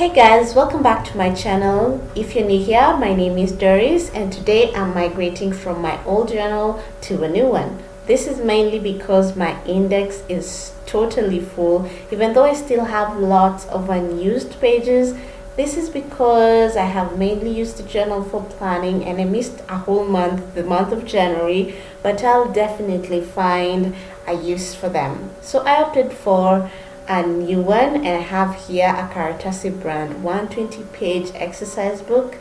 Hey guys, welcome back to my channel. If you're new here, my name is Doris and today I'm migrating from my old journal to a new one. This is mainly because my index is totally full even though I still have lots of unused pages. This is because I have mainly used the journal for planning and I missed a whole month, the month of January, but I'll definitely find a use for them. So I opted for a new one and I have here a Karatasi brand 120 page exercise book.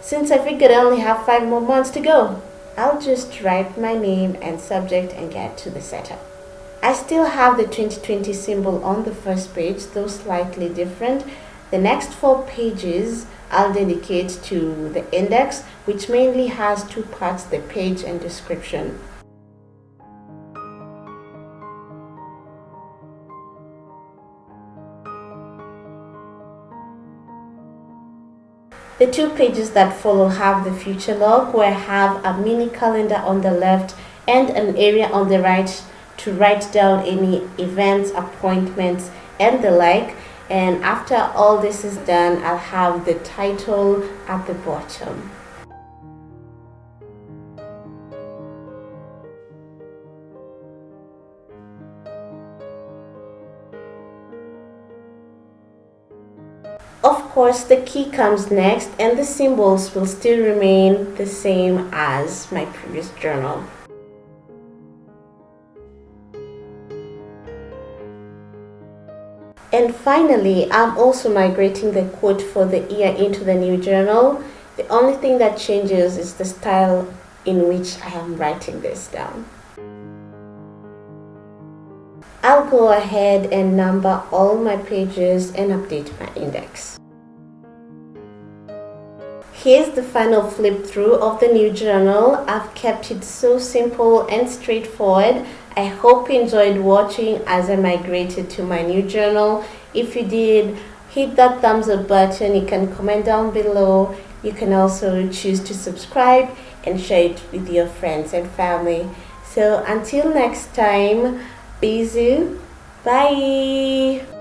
Since I figured I only have 5 more months to go, I'll just write my name and subject and get to the setup. I still have the 2020 symbol on the first page, though slightly different. The next four pages I'll dedicate to the index, which mainly has two parts, the page and description. The two pages that follow have the future log where I have a mini calendar on the left and an area on the right to write down any events, appointments and the like and after all this is done I'll have the title at the bottom. Of course, the key comes next and the symbols will still remain the same as my previous journal. And finally, I'm also migrating the quote for the year into the new journal. The only thing that changes is the style in which I am writing this down. Go ahead and number all my pages and update my index. Here's the final flip through of the new journal. I've kept it so simple and straightforward. I hope you enjoyed watching as I migrated to my new journal. If you did, hit that thumbs up button. You can comment down below. You can also choose to subscribe and share it with your friends and family. So until next time, Bisous. Bye.